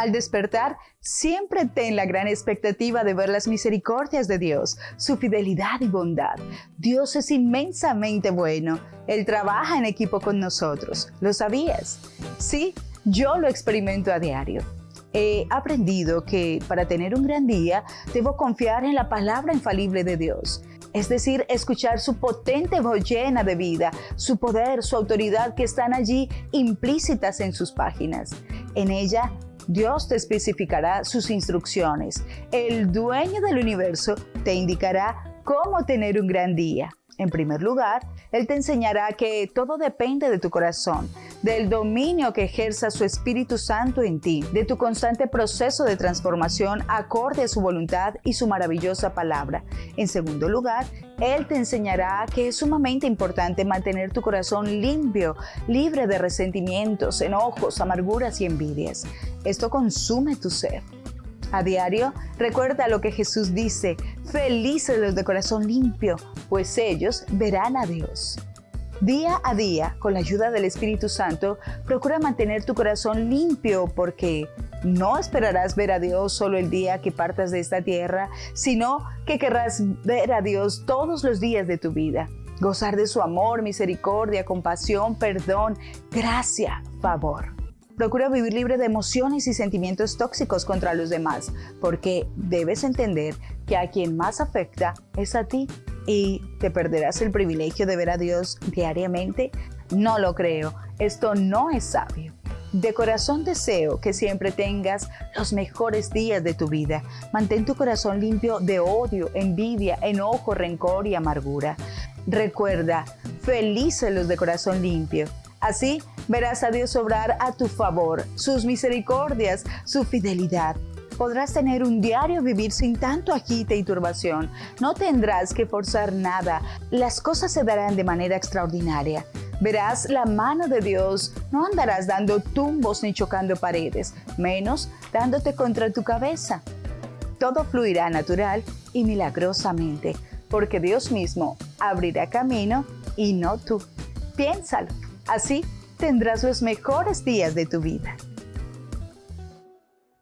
Al despertar, siempre ten la gran expectativa de ver las misericordias de Dios, su fidelidad y bondad. Dios es inmensamente bueno. Él trabaja en equipo con nosotros. ¿Lo sabías? Sí, yo lo experimento a diario. He aprendido que para tener un gran día debo confiar en la palabra infalible de Dios es decir, escuchar su potente voz llena de vida, su poder, su autoridad que están allí implícitas en sus páginas. En ella Dios te especificará sus instrucciones. El dueño del universo te indicará cómo tener un gran día. En primer lugar, Él te enseñará que todo depende de tu corazón, del dominio que ejerza su Espíritu Santo en ti, de tu constante proceso de transformación acorde a su voluntad y su maravillosa palabra. En segundo lugar, Él te enseñará que es sumamente importante mantener tu corazón limpio, libre de resentimientos, enojos, amarguras y envidias. Esto consume tu ser. A diario, recuerda lo que Jesús dice, felices los de corazón limpio, pues ellos verán a Dios. Día a día, con la ayuda del Espíritu Santo, procura mantener tu corazón limpio porque no esperarás ver a Dios solo el día que partas de esta tierra, sino que querrás ver a Dios todos los días de tu vida. Gozar de su amor, misericordia, compasión, perdón, gracia, favor. Procura vivir libre de emociones y sentimientos tóxicos contra los demás, porque debes entender que a quien más afecta es a ti y te perderás el privilegio de ver a Dios diariamente. No lo creo, esto no es sabio. De corazón deseo que siempre tengas los mejores días de tu vida. Mantén tu corazón limpio de odio, envidia, enojo, rencor y amargura. Recuerda, felices los de corazón limpio. Así verás a Dios obrar a tu favor, sus misericordias, su fidelidad. Podrás tener un diario vivir sin tanto agite y turbación. No tendrás que forzar nada. Las cosas se darán de manera extraordinaria. Verás la mano de Dios. No andarás dando tumbos ni chocando paredes, menos dándote contra tu cabeza. Todo fluirá natural y milagrosamente, porque Dios mismo abrirá camino y no tú. Piénsalo. Así tendrás los mejores días de tu vida.